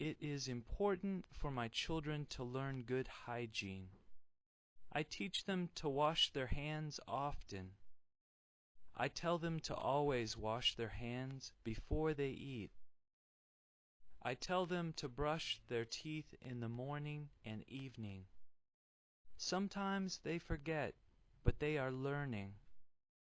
It is important for my children to learn good hygiene. I teach them to wash their hands often. I tell them to always wash their hands before they eat. I tell them to brush their teeth in the morning and evening. Sometimes they forget, but they are learning.